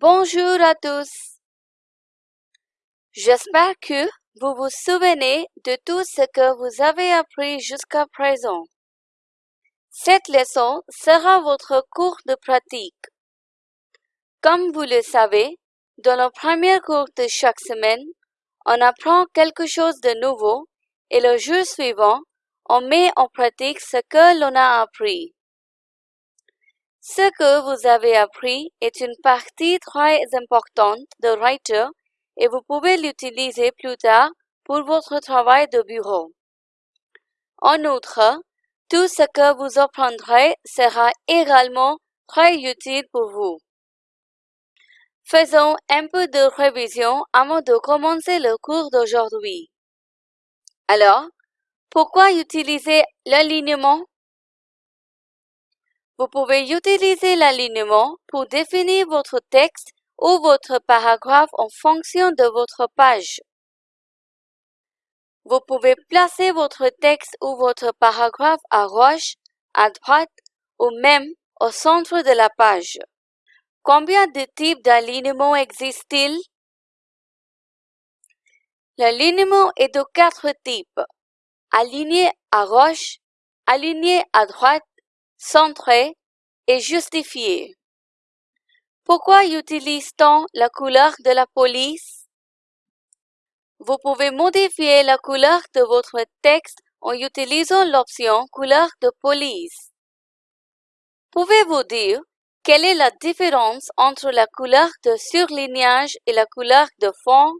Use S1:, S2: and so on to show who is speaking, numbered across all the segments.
S1: Bonjour à tous. J'espère que vous vous souvenez de tout ce que vous avez appris jusqu'à présent. Cette leçon sera votre cours de pratique. Comme vous le savez, dans le premier cours de chaque semaine, on apprend quelque chose de nouveau et le jour suivant, on met en pratique ce que l'on a appris. Ce que vous avez appris est une partie très importante de Writer et vous pouvez l'utiliser plus tard pour votre travail de bureau. En outre, tout ce que vous apprendrez sera également très utile pour vous. Faisons un peu de révision avant de commencer le cours d'aujourd'hui. Alors, pourquoi utiliser l'alignement vous pouvez utiliser l'alignement pour définir votre texte ou votre paragraphe en fonction de votre page. Vous pouvez placer votre texte ou votre paragraphe à gauche, à droite ou même au centre de la page. Combien de types d'alignement existent-ils? L'alignement est de quatre types. Aligné à gauche, aligné à droite, centré et justifié. Pourquoi utilise-t-on la couleur de la police? Vous pouvez modifier la couleur de votre texte en utilisant l'option couleur de police. Pouvez-vous dire quelle est la différence entre la couleur de surlignage et la couleur de fond?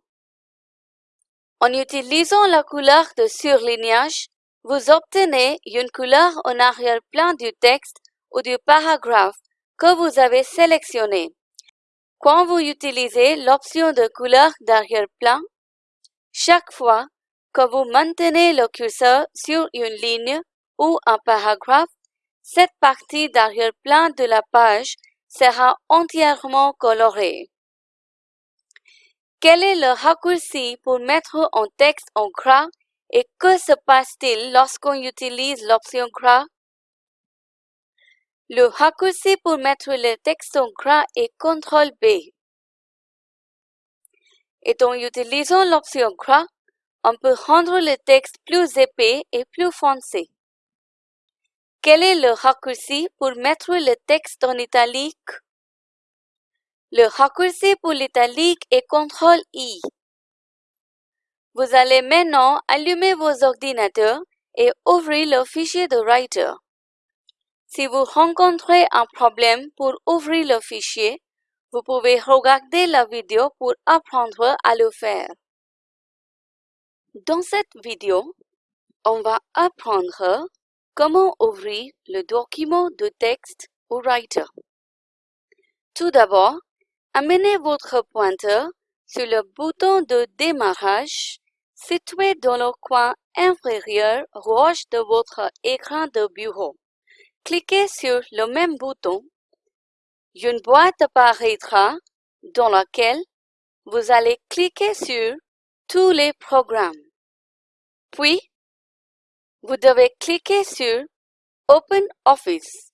S1: En utilisant la couleur de surlignage, vous obtenez une couleur en arrière-plan du texte ou du paragraphe que vous avez sélectionné. Quand vous utilisez l'option de couleur d'arrière-plan, chaque fois que vous maintenez le curseur sur une ligne ou un paragraphe, cette partie d'arrière-plan de la page sera entièrement colorée. Quel est le raccourci pour mettre un texte en gras que se passe-t-il lorsqu'on utilise l'option gras? Le raccourci pour mettre le texte en gras est CTRL B. Et en utilisant l'option gras, on peut rendre le texte plus épais et plus foncé. Quel est le raccourci pour mettre le texte en italique? Le raccourci pour l'italique est CTRL I. Vous allez maintenant allumer vos ordinateurs et ouvrir le fichier de Writer. Si vous rencontrez un problème pour ouvrir le fichier, vous pouvez regarder la vidéo pour apprendre à le faire. Dans cette vidéo, on va apprendre comment ouvrir le document de texte au Writer. Tout d'abord, amenez votre pointeur sur le bouton de démarrage situé dans le coin inférieur gauche de votre écran de bureau. Cliquez sur le même bouton. Une boîte apparaîtra dans laquelle vous allez cliquer sur tous les programmes. Puis, vous devez cliquer sur Open Office,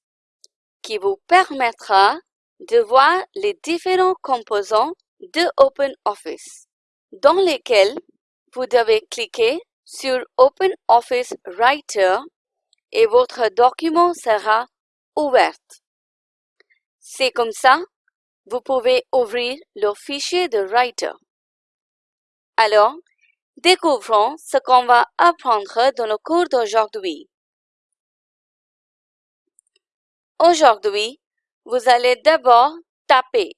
S1: qui vous permettra de voir les différents composants de Open Office, dans lesquels vous devez cliquer sur Open Office Writer et votre document sera ouvert. C'est comme ça, vous pouvez ouvrir le fichier de Writer. Alors, découvrons ce qu'on va apprendre dans le cours d'aujourd'hui. Aujourd'hui, vous allez d'abord taper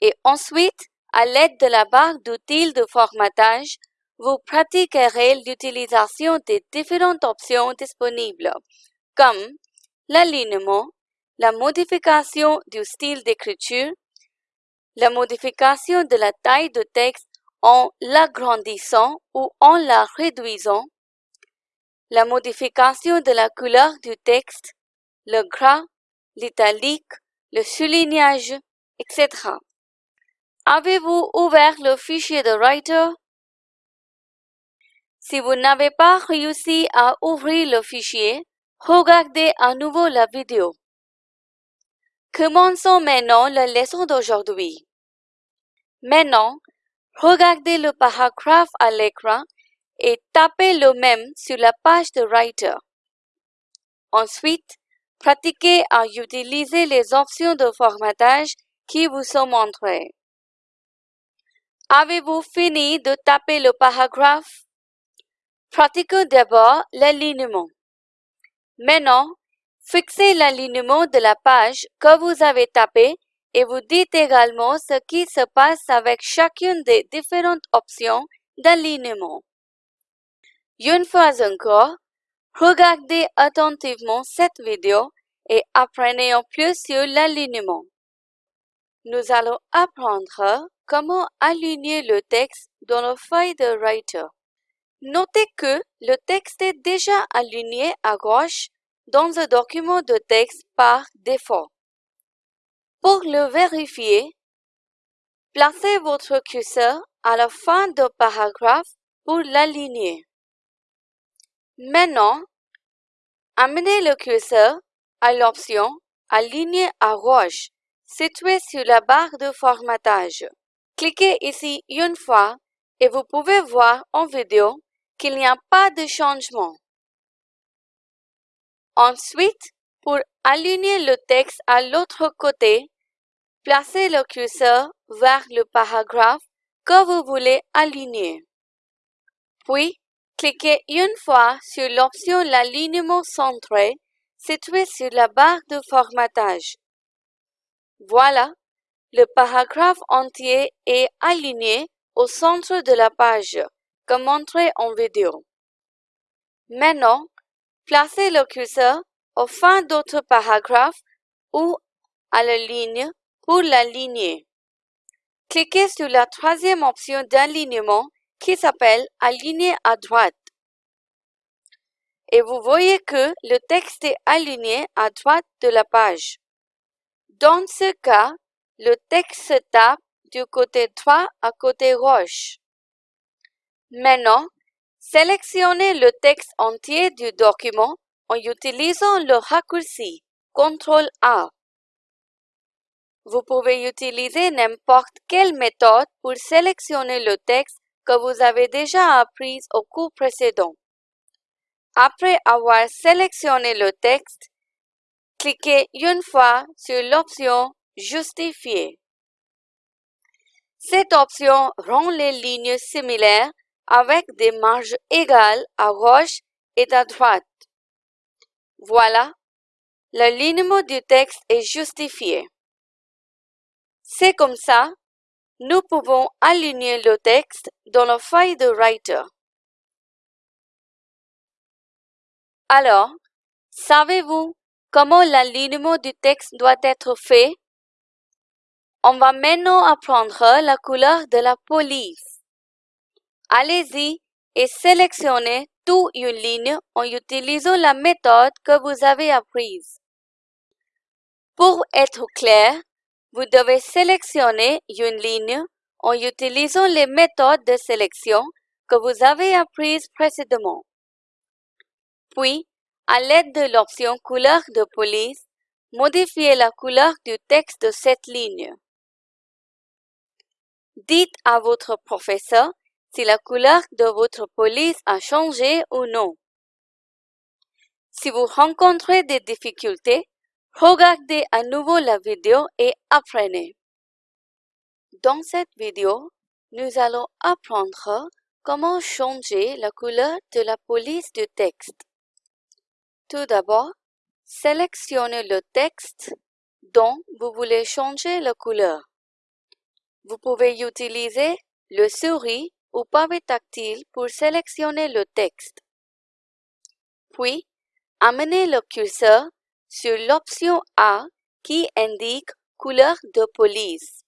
S1: et ensuite, à l'aide de la barre d'outils de formatage, vous pratiquerez l'utilisation des différentes options disponibles, comme l'alignement, la modification du style d'écriture, la modification de la taille de texte en l'agrandissant ou en la réduisant, la modification de la couleur du texte, le gras, l'italique, le soulignage, etc. Avez-vous ouvert le fichier de Writer? Si vous n'avez pas réussi à ouvrir le fichier, regardez à nouveau la vidéo. Commençons maintenant la leçon d'aujourd'hui. Maintenant, regardez le paragraphe à l'écran et tapez le même sur la page de Writer. Ensuite, pratiquez à utiliser les options de formatage qui vous sont montrées. Avez-vous fini de taper le paragraphe? Pratiquez d'abord l'alignement. Maintenant, fixez l'alignement de la page que vous avez tapée et vous dites également ce qui se passe avec chacune des différentes options d'alignement. Une fois encore, regardez attentivement cette vidéo et apprenez en plus sur l'alignement. Nous allons apprendre comment aligner le texte dans le feuille de Writer. Notez que le texte est déjà aligné à gauche dans un document de texte par défaut. Pour le vérifier, placez votre curseur à la fin du paragraphe pour l'aligner. Maintenant, amenez le curseur à l'option Aligner à gauche située sur la barre de formatage. Cliquez ici une fois et vous pouvez voir en vidéo qu'il n'y a pas de changement. Ensuite, pour aligner le texte à l'autre côté, placez le curseur vers le paragraphe que vous voulez aligner. Puis, cliquez une fois sur l'option L'alignement centré située sur la barre de formatage. Voilà, le paragraphe entier est aligné au centre de la page, comme montré en vidéo. Maintenant, placez le curseur au fin d'autre paragraphe ou à la ligne pour l'aligner. Cliquez sur la troisième option d'alignement qui s'appelle Aligner à droite. Et vous voyez que le texte est aligné à droite de la page. Dans ce cas, le texte se tape du côté droit à côté gauche. Maintenant, sélectionnez le texte entier du document en utilisant le raccourci CTRL-A. Vous pouvez utiliser n'importe quelle méthode pour sélectionner le texte que vous avez déjà appris au cours précédent. Après avoir sélectionné le texte, cliquez une fois sur l'option Justifier. Cette option rend les lignes similaires avec des marges égales à gauche et à droite. Voilà, l'alignement du texte est justifié. C'est comme ça, nous pouvons aligner le texte dans la feuille de Writer. Alors, savez-vous comment l'alignement du texte doit être fait? On va maintenant apprendre la couleur de la police. Allez-y et sélectionnez toute une ligne en utilisant la méthode que vous avez apprise. Pour être clair, vous devez sélectionner une ligne en utilisant les méthodes de sélection que vous avez apprises précédemment. Puis, à l'aide de l'option couleur de police, modifiez la couleur du texte de cette ligne. Dites à votre professeur si la couleur de votre police a changé ou non. Si vous rencontrez des difficultés, regardez à nouveau la vidéo et apprenez. Dans cette vidéo, nous allons apprendre comment changer la couleur de la police du texte. Tout d'abord, sélectionnez le texte dont vous voulez changer la couleur. Vous pouvez utiliser le souris ou pavé tactile pour sélectionner le texte. Puis, amenez le curseur sur l'option A qui indique couleur de police.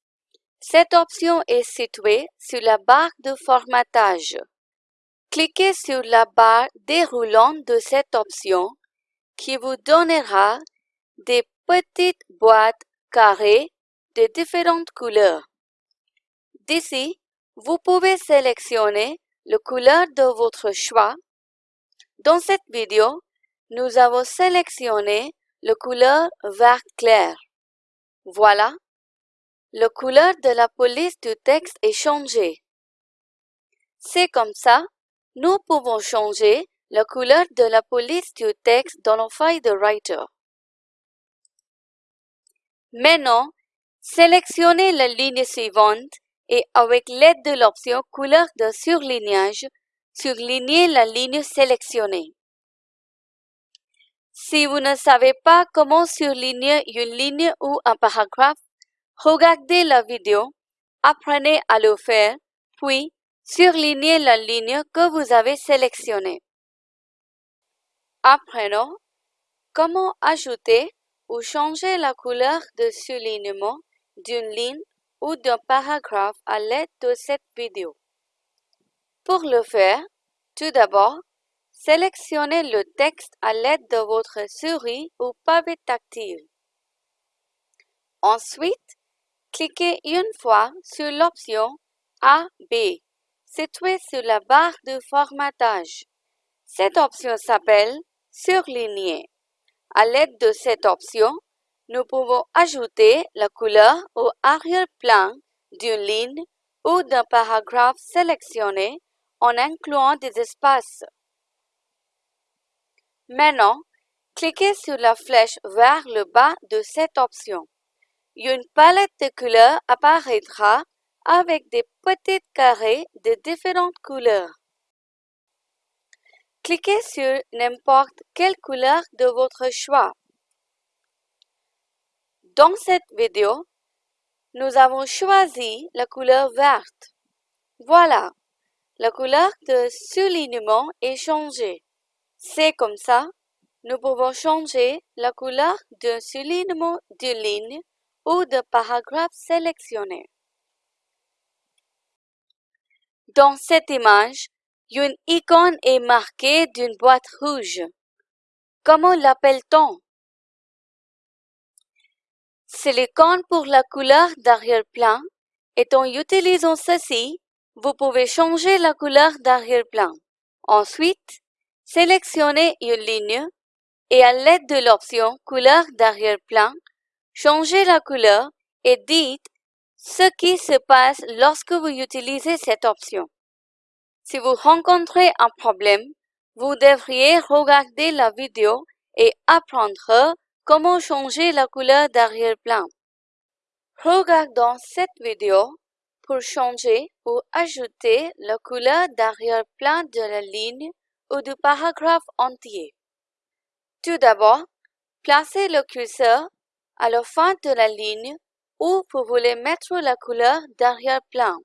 S1: Cette option est située sur la barre de formatage. Cliquez sur la barre déroulante de cette option qui vous donnera des petites boîtes carrées de différentes couleurs. D'ici, vous pouvez sélectionner la couleur de votre choix. Dans cette vidéo, nous avons sélectionné la couleur vert clair. Voilà, la couleur de la police du texte est changée. C'est comme ça, nous pouvons changer la couleur de la police du texte dans la feuille de Writer. Maintenant, sélectionnez la ligne suivante et avec l'aide de l'option couleur de surlignage, surlignez la ligne sélectionnée. Si vous ne savez pas comment surligner une ligne ou un paragraphe, regardez la vidéo, apprenez à le faire, puis surlignez la ligne que vous avez sélectionnée. Apprenons comment ajouter ou changer la couleur de surlignement d'une ligne ou d'un paragraphe à l'aide de cette vidéo. Pour le faire, tout d'abord, sélectionnez le texte à l'aide de votre souris ou pavé tactile. Ensuite, cliquez une fois sur l'option A, B, située sur la barre de formatage. Cette option s'appelle Surligner. À l'aide de cette option, nous pouvons ajouter la couleur au arrière-plan d'une ligne ou d'un paragraphe sélectionné en incluant des espaces. Maintenant, cliquez sur la flèche vers le bas de cette option. Une palette de couleurs apparaîtra avec des petits carrés de différentes couleurs. Cliquez sur n'importe quelle couleur de votre choix. Dans cette vidéo, nous avons choisi la couleur verte. Voilà, la couleur de soulignement est changée. C'est comme ça, nous pouvons changer la couleur de soulignement de ligne ou de paragraphe sélectionné. Dans cette image, une icône est marquée d'une boîte rouge. Comment l'appelle-t-on? C'est l'icône pour la couleur d'arrière-plan et en utilisant ceci, vous pouvez changer la couleur d'arrière-plan. Ensuite, sélectionnez une ligne et à l'aide de l'option couleur d'arrière-plan, changez la couleur et dites ce qui se passe lorsque vous utilisez cette option. Si vous rencontrez un problème, vous devriez regarder la vidéo et apprendre Comment changer la couleur d'arrière-plan? Regardons cette vidéo pour changer ou ajouter la couleur d'arrière-plan de la ligne ou du paragraphe entier. Tout d'abord, placez le curseur à la fin de la ligne où vous voulez mettre la couleur d'arrière-plan.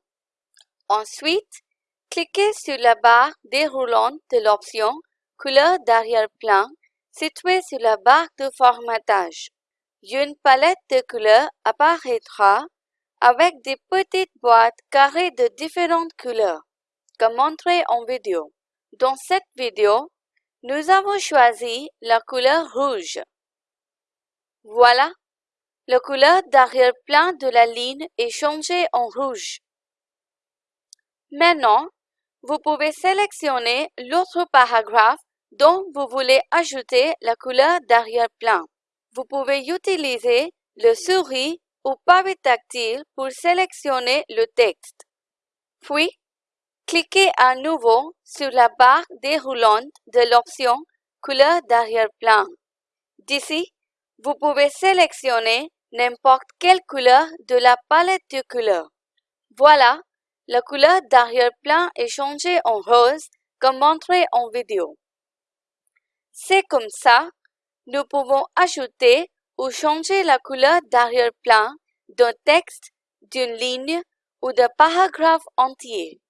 S1: Ensuite, cliquez sur la barre déroulante de l'option Couleur d'arrière-plan Située sur la barre de formatage, une palette de couleurs apparaîtra avec des petites boîtes carrées de différentes couleurs, comme montré en vidéo. Dans cette vidéo, nous avons choisi la couleur rouge. Voilà, la couleur d'arrière-plan de la ligne est changée en rouge. Maintenant, vous pouvez sélectionner l'autre paragraphe dont vous voulez ajouter la couleur d'arrière-plan. Vous pouvez utiliser le souris ou pavé tactile pour sélectionner le texte. Puis, cliquez à nouveau sur la barre déroulante de l'option Couleur d'arrière-plan. D'ici, vous pouvez sélectionner n'importe quelle couleur de la palette de couleurs. Voilà, la couleur d'arrière-plan est changée en rose comme montré en vidéo. C'est comme ça, nous pouvons ajouter ou changer la couleur d'arrière-plan d'un texte, d'une ligne ou d'un paragraphe entier.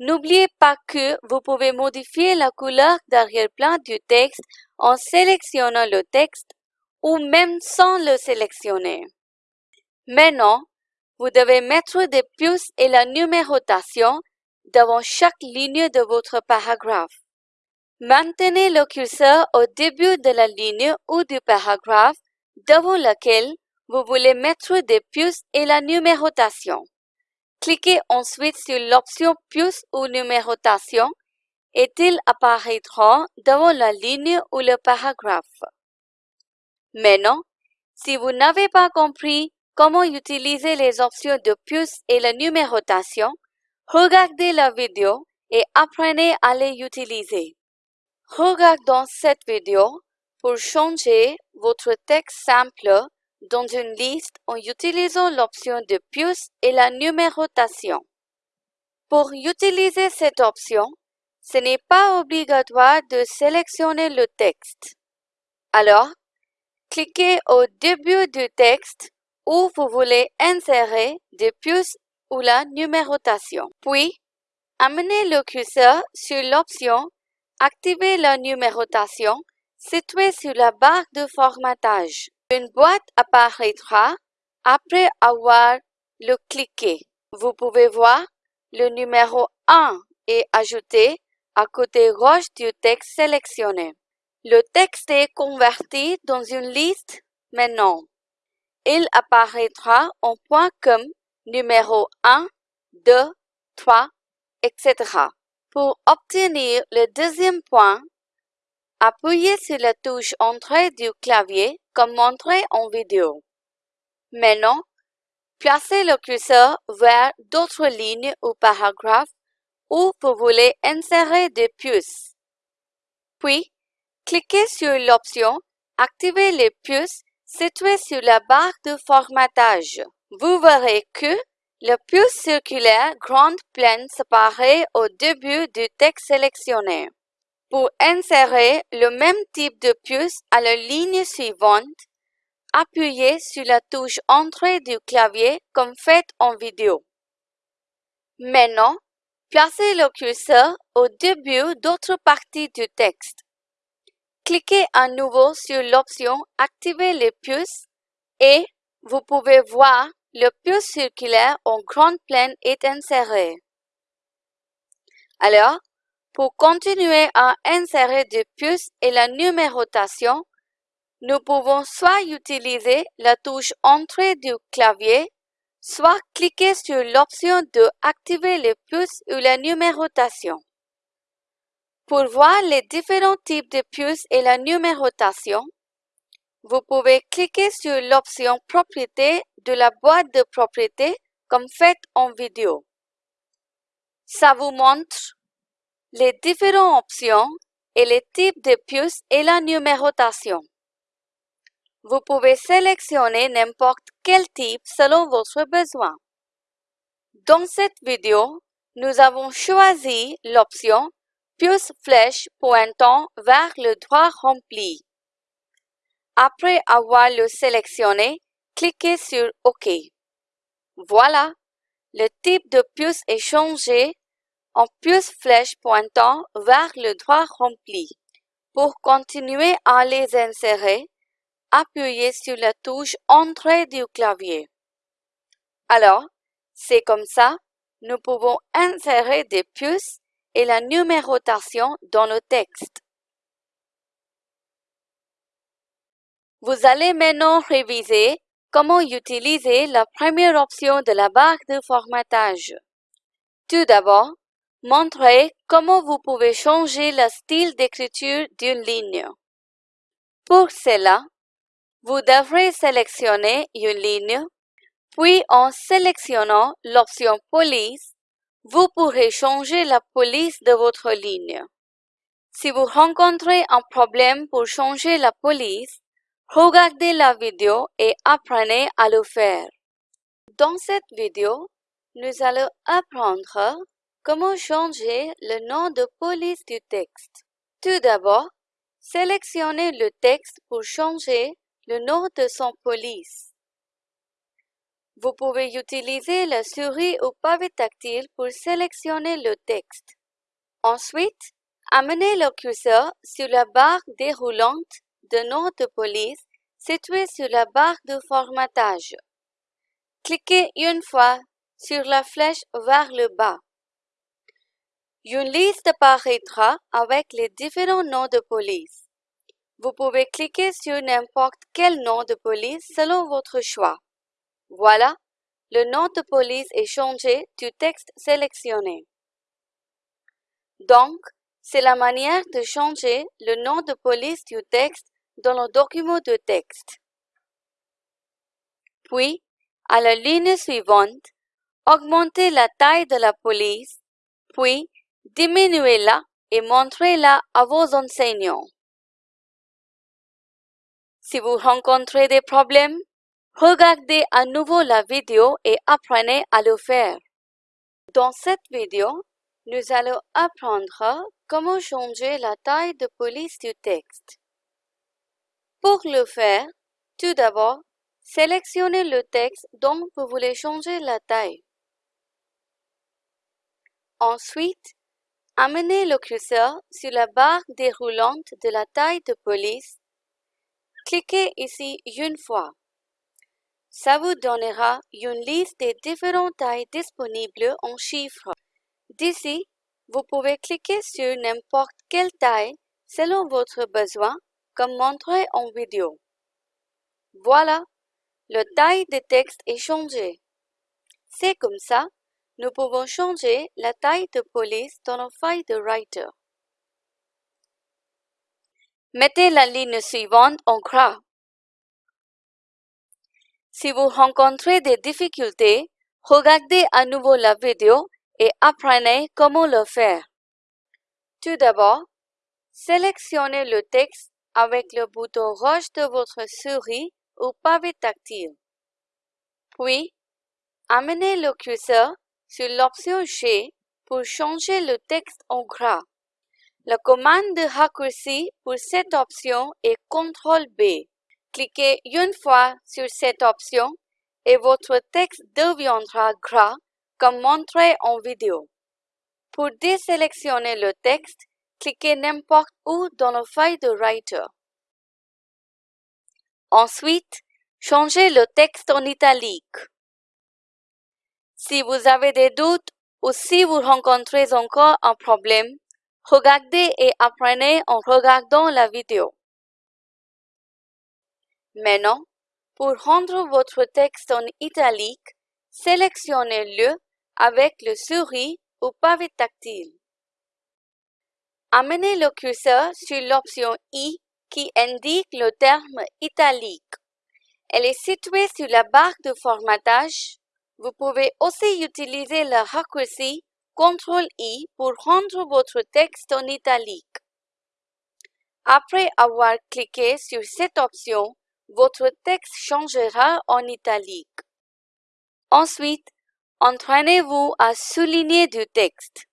S1: N'oubliez pas que vous pouvez modifier la couleur d'arrière-plan du texte en sélectionnant le texte ou même sans le sélectionner. Maintenant, vous devez mettre des puces et la numérotation devant chaque ligne de votre paragraphe. Maintenez le curseur au début de la ligne ou du paragraphe devant lequel vous voulez mettre des puces et la numérotation. Cliquez ensuite sur l'option puce ou numérotation et ils apparaîtront devant la ligne ou le paragraphe. Maintenant, si vous n'avez pas compris comment utiliser les options de puce et la numérotation, regardez la vidéo et apprenez à les utiliser. Regardons cette vidéo pour changer votre texte simple dans une liste en utilisant l'option de puce et la numérotation. Pour utiliser cette option, ce n'est pas obligatoire de sélectionner le texte. Alors, cliquez au début du texte où vous voulez insérer des puces ou la numérotation. Puis, amenez le curseur sur l'option Activer la numérotation située sur la barre de formatage. Une boîte apparaîtra après avoir le cliqué. Vous pouvez voir le numéro 1 est ajouté à côté gauche du texte sélectionné. Le texte est converti dans une liste maintenant. Il apparaîtra en point comme numéro 1, 2, 3, etc. Pour obtenir le deuxième point, appuyez sur la touche Entrée du clavier comme montré en vidéo. Maintenant, placez le curseur vers d'autres lignes ou paragraphes où vous voulez insérer des puces. Puis, cliquez sur l'option Activer les puces située sur la barre de formatage. Vous verrez que le puce circulaire grande pleine s'apparaît au début du texte sélectionné. Pour insérer le même type de puce à la ligne suivante, appuyez sur la touche Entrée du clavier comme fait en vidéo. Maintenant, placez le curseur au début d'autres parties du texte. Cliquez à nouveau sur l'option Activer les puces et vous pouvez voir le puce circulaire en grande plaine est inséré. Alors, pour continuer à insérer des puces et la numérotation, nous pouvons soit utiliser la touche Entrée du clavier, soit cliquer sur l'option de Activer les puces ou la numérotation. Pour voir les différents types de puces et la numérotation, vous pouvez cliquer sur l'option Propriétés de la boîte de propriétés comme fait en vidéo. Ça vous montre les différentes options et les types de puces et la numérotation. Vous pouvez sélectionner n'importe quel type selon votre besoin. Dans cette vidéo, nous avons choisi l'option puce flèche pointant vers le droit rempli. Après avoir le sélectionné, cliquez sur OK. Voilà, le type de puce est changé en puce flèche pointant vers le droit rempli. Pour continuer à les insérer, appuyez sur la touche Entrée du clavier. Alors, c'est comme ça, nous pouvons insérer des puces et la numérotation dans le texte. Vous allez maintenant réviser comment utiliser la première option de la barre de formatage? Tout d'abord, montrez comment vous pouvez changer le style d'écriture d'une ligne. Pour cela, vous devrez sélectionner une ligne, puis en sélectionnant l'option Police, vous pourrez changer la police de votre ligne. Si vous rencontrez un problème pour changer la police, Regardez la vidéo et apprenez à le faire. Dans cette vidéo, nous allons apprendre comment changer le nom de police du texte. Tout d'abord, sélectionnez le texte pour changer le nom de son police. Vous pouvez utiliser la souris ou pavé tactile pour sélectionner le texte. Ensuite, amenez le curseur sur la barre déroulante de nom de police situé sur la barre de formatage. Cliquez une fois sur la flèche vers le bas. Une liste apparaîtra avec les différents noms de police. Vous pouvez cliquer sur n'importe quel nom de police selon votre choix. Voilà, le nom de police est changé du texte sélectionné. Donc, c'est la manière de changer le nom de police du texte dans le document de texte. Puis, à la ligne suivante, augmentez la taille de la police, puis diminuez-la et montrez-la à vos enseignants. Si vous rencontrez des problèmes, regardez à nouveau la vidéo et apprenez à le faire. Dans cette vidéo, nous allons apprendre comment changer la taille de police du texte. Pour le faire, tout d'abord, sélectionnez le texte dont vous voulez changer la taille. Ensuite, amenez le curseur sur la barre déroulante de la taille de police. Cliquez ici une fois. Ça vous donnera une liste des différentes tailles disponibles en chiffres. D'ici, vous pouvez cliquer sur n'importe quelle taille selon votre besoin, comme montré en vidéo. Voilà, la taille des textes est changée. C'est comme ça, nous pouvons changer la taille de police dans nos feuilles de Writer. Mettez la ligne suivante en gras. Si vous rencontrez des difficultés, regardez à nouveau la vidéo et apprenez comment le faire. Tout d'abord, sélectionnez le texte avec le bouton rouge de votre souris ou pavé tactile. Puis, amenez le curseur sur l'option G pour changer le texte en gras. La commande de raccourci pour cette option est CTRL B. Cliquez une fois sur cette option et votre texte deviendra gras comme montré en vidéo. Pour désélectionner le texte, cliquez n'importe où dans la feuille de Writer. Ensuite, changez le texte en italique. Si vous avez des doutes ou si vous rencontrez encore un problème, regardez et apprenez en regardant la vidéo. Maintenant, pour rendre votre texte en italique, sélectionnez-le avec le souris ou pavé tactile. Amenez le curseur sur l'option I qui indique le terme italique. Elle est située sur la barre de formatage. Vous pouvez aussi utiliser le raccourci CTRL-I pour rendre votre texte en italique. Après avoir cliqué sur cette option, votre texte changera en italique. Ensuite, entraînez-vous à souligner du texte.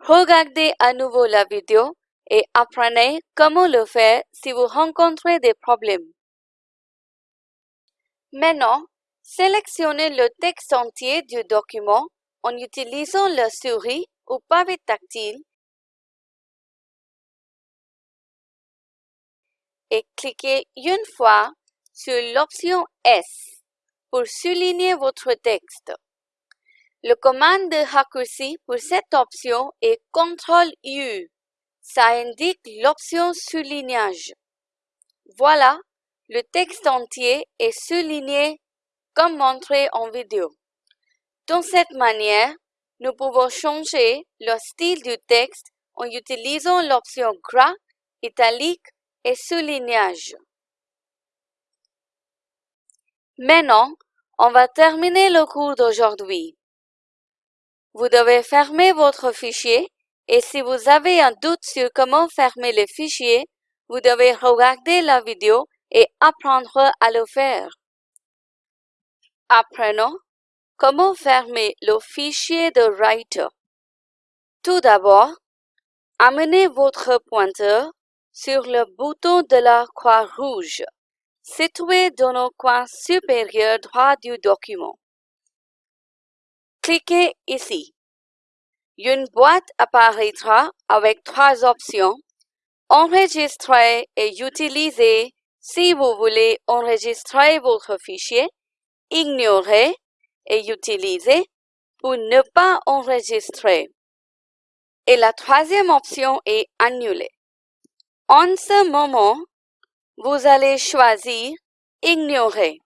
S1: Regardez à nouveau la vidéo et apprenez comment le faire si vous rencontrez des problèmes. Maintenant, sélectionnez le texte entier du document en utilisant la souris ou pavé tactile et cliquez une fois sur l'option S pour souligner votre texte. Le commande de raccourci pour cette option est CTRL-U. Ça indique l'option soulignage. Voilà, le texte entier est souligné comme montré en vidéo. De cette manière, nous pouvons changer le style du texte en utilisant l'option gras, italique et soulignage. Maintenant, on va terminer le cours d'aujourd'hui. Vous devez fermer votre fichier et si vous avez un doute sur comment fermer le fichier, vous devez regarder la vidéo et apprendre à le faire. Apprenons comment fermer le fichier de Writer. Tout d'abord, amenez votre pointeur sur le bouton de la croix rouge, situé dans le coin supérieur droit du document. Cliquez ici. Une boîte apparaîtra avec trois options. Enregistrer et utiliser si vous voulez enregistrer votre fichier, ignorer et utiliser pour ne pas enregistrer. Et la troisième option est annuler. En ce moment, vous allez choisir Ignorer.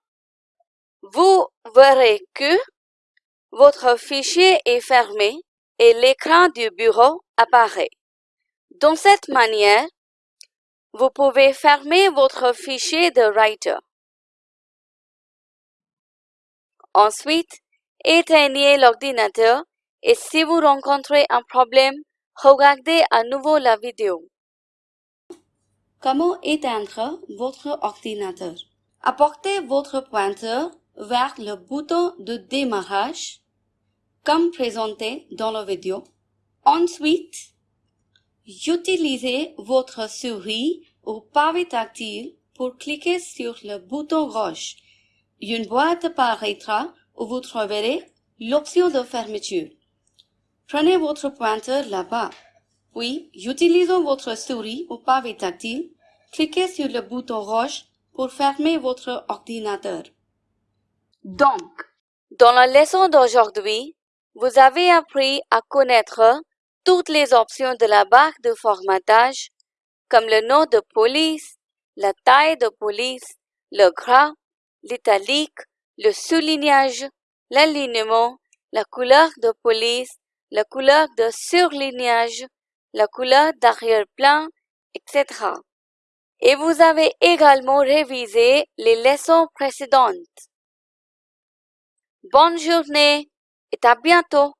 S1: Vous verrez que votre fichier est fermé et l'écran du bureau apparaît. De cette manière, vous pouvez fermer votre fichier de Writer. Ensuite, éteignez l'ordinateur et si vous rencontrez un problème, regardez à nouveau la vidéo. Comment éteindre votre ordinateur? Apportez votre pointeur vers le bouton de démarrage, comme présenté dans la vidéo. Ensuite, utilisez votre souris ou pavé tactile pour cliquer sur le bouton rouge. Une boîte apparaîtra où vous trouverez l'option de fermeture. Prenez votre pointeur là-bas, puis utilisant votre souris ou pavé tactile, cliquez sur le bouton rouge pour fermer votre ordinateur. Donc, dans la leçon d'aujourd'hui, vous avez appris à connaître toutes les options de la barre de formatage, comme le nom de police, la taille de police, le gras, l'italique, le soulignage, l'alignement, la couleur de police, la couleur de surlignage, la couleur d'arrière-plan, etc. Et vous avez également révisé les leçons précédentes. Bonne journée et à bientôt.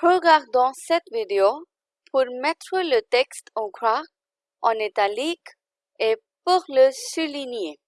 S1: Regardons cette vidéo pour mettre le texte en croix, en italique et pour le souligner.